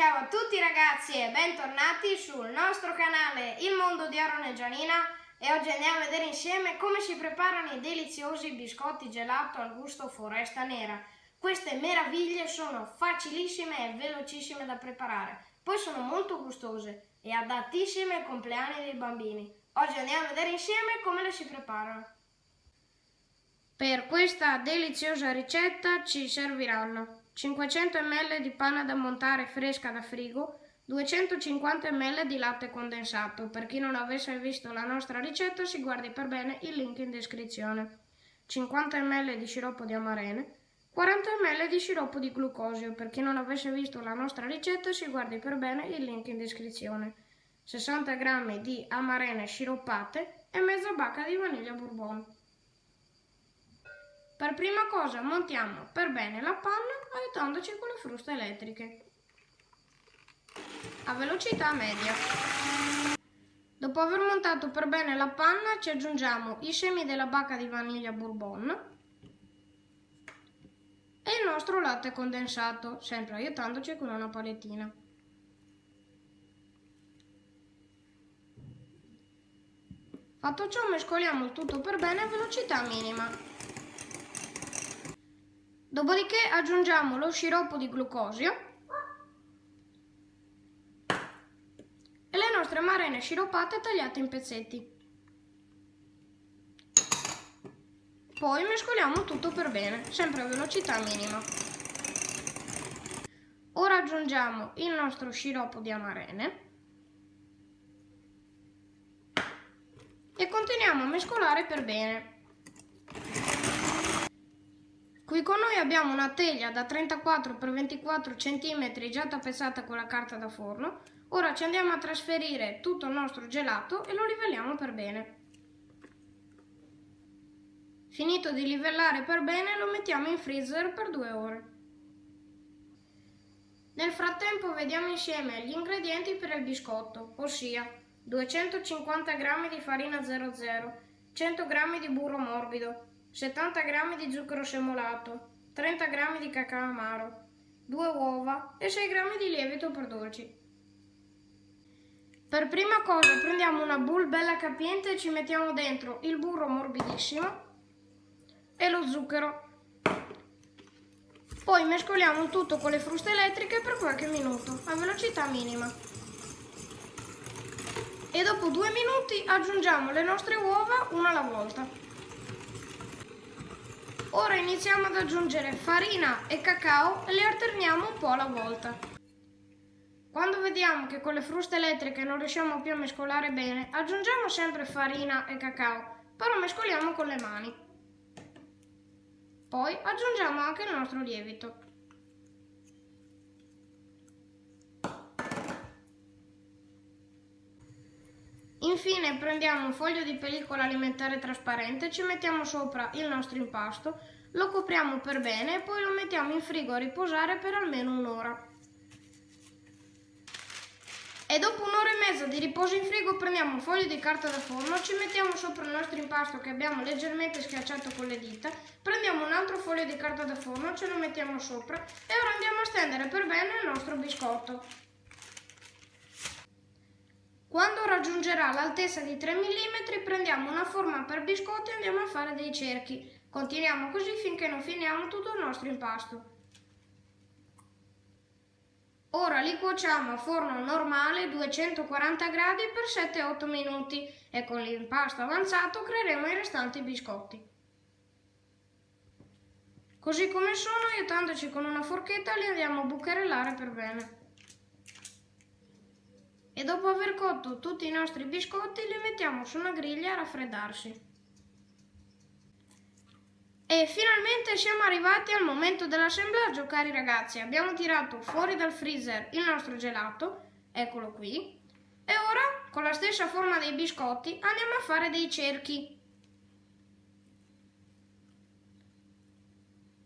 Ciao a tutti ragazzi e bentornati sul nostro canale Il Mondo di Aaron e Gianina e oggi andiamo a vedere insieme come si preparano i deliziosi biscotti gelato al gusto foresta nera. Queste meraviglie sono facilissime e velocissime da preparare, poi sono molto gustose e adattissime ai compleanni dei bambini. Oggi andiamo a vedere insieme come le si preparano. Per questa deliziosa ricetta ci serviranno 500 ml di panna da montare fresca da frigo, 250 ml di latte condensato. Per chi non avesse visto la nostra ricetta si guardi per bene il link in descrizione. 50 ml di sciroppo di amarene, 40 ml di sciroppo di glucosio. Per chi non avesse visto la nostra ricetta si guardi per bene il link in descrizione. 60 g di amarene sciroppate e mezza bacca di vaniglia bourbon. Per prima cosa montiamo per bene la panna aiutandoci con le fruste elettriche a velocità media. Dopo aver montato per bene la panna ci aggiungiamo i semi della bacca di vaniglia bourbon e il nostro latte condensato, sempre aiutandoci con una palettina. Fatto ciò mescoliamo il tutto per bene a velocità minima. Dopodiché aggiungiamo lo sciroppo di glucosio e le nostre marene sciroppate tagliate in pezzetti. Poi mescoliamo tutto per bene, sempre a velocità minima. Ora aggiungiamo il nostro sciroppo di amarene e continuiamo a mescolare per bene. Qui con noi abbiamo una teglia da 34 x 24 cm già tappezzata con la carta da forno. Ora ci andiamo a trasferire tutto il nostro gelato e lo livelliamo per bene. Finito di livellare per bene lo mettiamo in freezer per due ore. Nel frattempo vediamo insieme gli ingredienti per il biscotto, ossia 250 g di farina 00, 100 g di burro morbido, 70 g di zucchero semolato, 30 g di cacao amaro, 2 uova e 6 g di lievito per dolci. Per prima cosa prendiamo una bowl bella capiente e ci mettiamo dentro il burro morbidissimo e lo zucchero. Poi mescoliamo tutto con le fruste elettriche per qualche minuto, a velocità minima. E dopo due minuti aggiungiamo le nostre uova una alla volta. Ora iniziamo ad aggiungere farina e cacao e li alterniamo un po' alla volta. Quando vediamo che con le fruste elettriche non riusciamo più a mescolare bene, aggiungiamo sempre farina e cacao, però mescoliamo con le mani. Poi aggiungiamo anche il nostro lievito. Infine prendiamo un foglio di pellicola alimentare trasparente, ci mettiamo sopra il nostro impasto, lo copriamo per bene e poi lo mettiamo in frigo a riposare per almeno un'ora. E dopo un'ora e mezza di riposo in frigo prendiamo un foglio di carta da forno, ci mettiamo sopra il nostro impasto che abbiamo leggermente schiacciato con le dita, prendiamo un altro foglio di carta da forno, ce lo mettiamo sopra e ora andiamo a stendere per bene il nostro biscotto. Quando raggiungerà l'altezza di 3 mm prendiamo una forma per biscotti e andiamo a fare dei cerchi. Continuiamo così finché non finiamo tutto il nostro impasto. Ora li cuociamo a forno normale 240 gradi per 7-8 minuti e con l'impasto avanzato creeremo i restanti biscotti. Così come sono, aiutandoci con una forchetta, li andiamo a bucherellare per bene e dopo aver cotto tutti i nostri biscotti li mettiamo su una griglia a raffreddarsi. E finalmente siamo arrivati al momento dell'assemblaggio cari ragazzi, abbiamo tirato fuori dal freezer il nostro gelato, eccolo qui, e ora con la stessa forma dei biscotti andiamo a fare dei cerchi.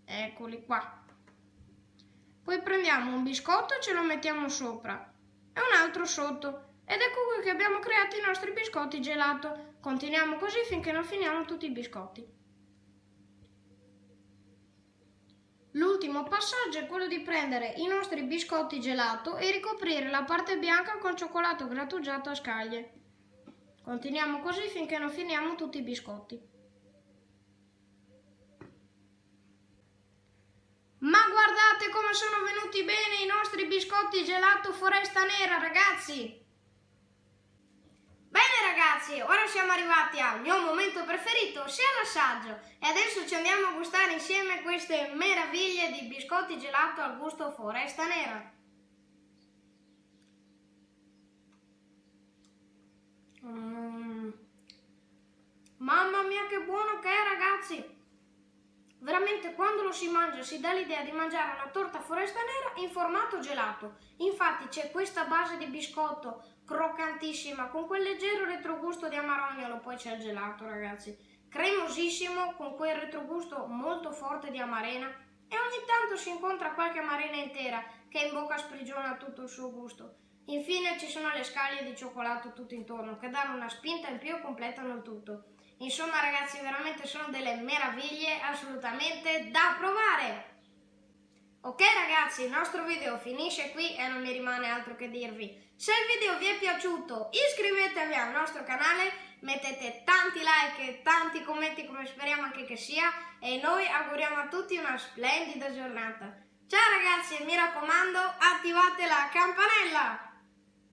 Eccoli qua. Poi prendiamo un biscotto e ce lo mettiamo sopra e un altro sotto. Ed ecco qui che abbiamo creato i nostri biscotti gelato. Continuiamo così finché non finiamo tutti i biscotti. L'ultimo passaggio è quello di prendere i nostri biscotti gelato e ricoprire la parte bianca con cioccolato grattugiato a scaglie. Continuiamo così finché non finiamo tutti i biscotti. Come sono venuti bene i nostri biscotti gelato foresta nera, ragazzi! Bene ragazzi, ora siamo arrivati al mio momento preferito, sia l'assaggio. E adesso ci andiamo a gustare insieme queste meraviglie di biscotti gelato al gusto foresta nera. Mm. Mamma mia che buono che è ragazzi! Quando lo si mangia si dà l'idea di mangiare una torta foresta nera in formato gelato. Infatti c'è questa base di biscotto croccantissima con quel leggero retrogusto di amarognolo, poi c'è il gelato ragazzi. Cremosissimo con quel retrogusto molto forte di amarena e ogni tanto si incontra qualche amarena intera che in bocca sprigiona tutto il suo gusto. Infine ci sono le scaglie di cioccolato tutto intorno che danno una spinta in più e completano il tutto. Insomma ragazzi veramente sono delle meraviglie assolutamente da provare. Ok ragazzi il nostro video finisce qui e non mi rimane altro che dirvi. Se il video vi è piaciuto iscrivetevi al nostro canale, mettete tanti like e tanti commenti come speriamo anche che sia e noi auguriamo a tutti una splendida giornata. Ciao ragazzi e mi raccomando attivate la campanella!